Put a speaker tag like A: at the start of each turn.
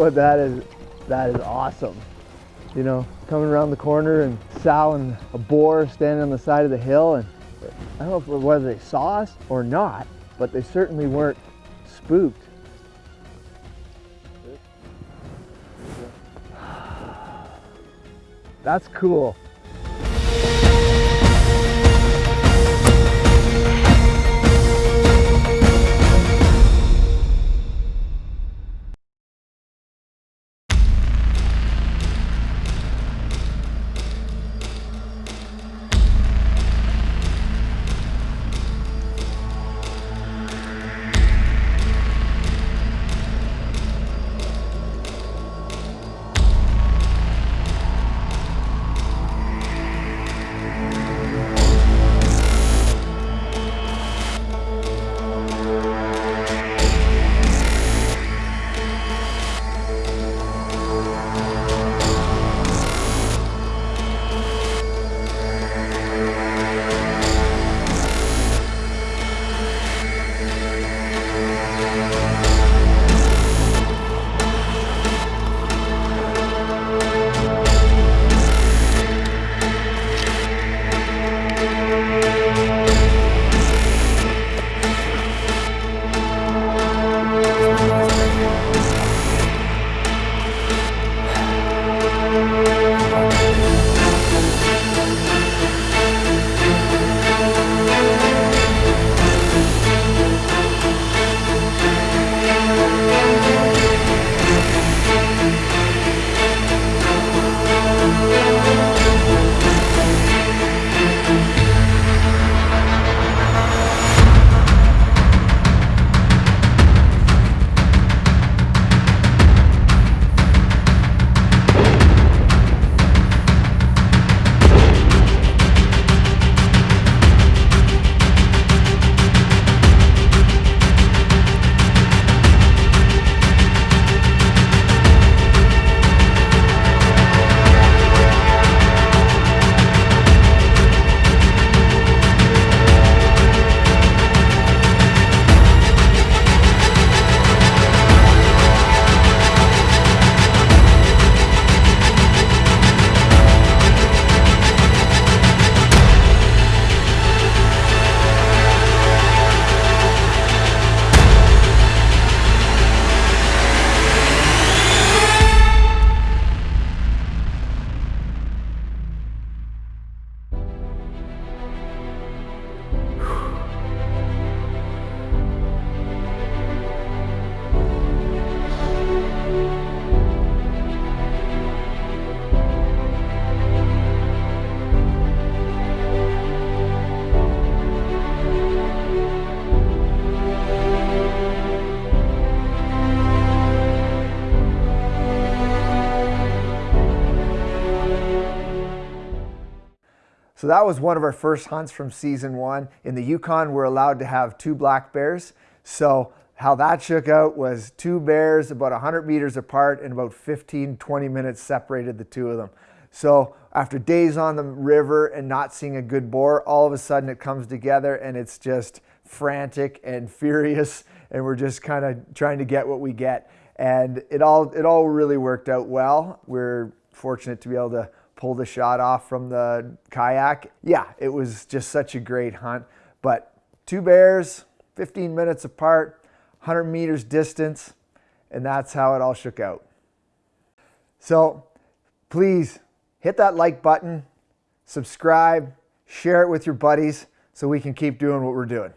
A: well, that is that is awesome. You know, coming around the corner and sow and a boar standing on the side of the hill, and I don't know whether they saw us or not, but they certainly weren't spooked. That's cool. So that was one of our first hunts from season one. In the Yukon, we're allowed to have two black bears. So how that shook out was two bears about 100 meters apart and about 15, 20 minutes separated the two of them. So after days on the river and not seeing a good boar, all of a sudden it comes together and it's just frantic and furious and we're just kind of trying to get what we get. And it all, it all really worked out well. We're fortunate to be able to pull the shot off from the kayak. Yeah, it was just such a great hunt. But two bears, 15 minutes apart, 100 meters distance, and that's how it all shook out. So please hit that like button, subscribe, share it with your buddies so we can keep doing what we're doing.